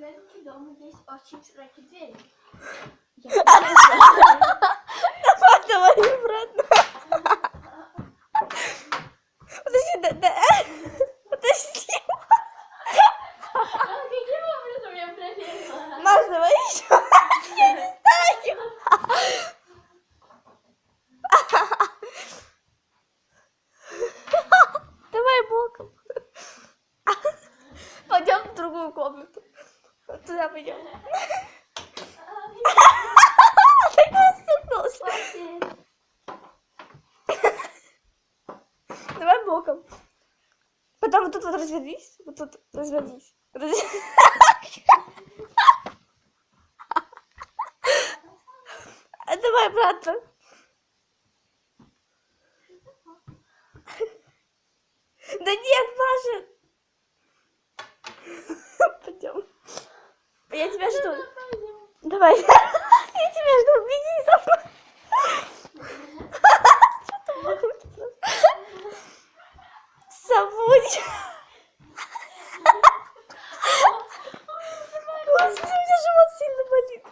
Ленки дома есть очень широкие двери. Я Давай, давай обратно. Подожди, да, да. Подожди. Каким образом я проверила? Маш, давай еще. Я не знаю. Давай боком. Пойдем в другую комнату. Туда пойдем. Такой стукнулся. Хватит. Давай боком. Потом вот тут вот развернись. Вот тут развернись. Раз- А Давай обратно. Да нет, Маша. Пойдем. Я тебя жду. Давай. Я тебя жду. Беги за мной. Что ты махаешь? Забудь. Господи, у меня живот сильно болит.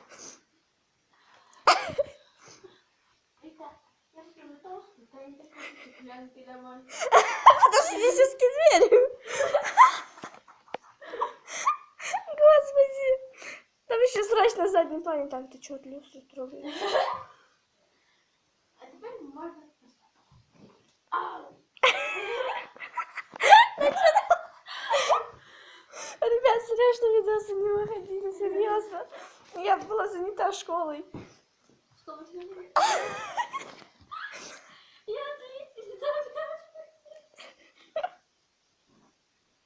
Потому что здесь узкие двери. Господи. Там еще срач на заднем плане. Так, ты что, люстру трогаешь? А теперь можно... Ребят, серьезно, видосы не выходили, серьезно. Я была занята школой. Что?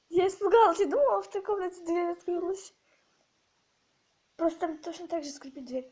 Я испугалась и думала, в той комнате дверь открылась. Просто там точно так же скрипит дверь.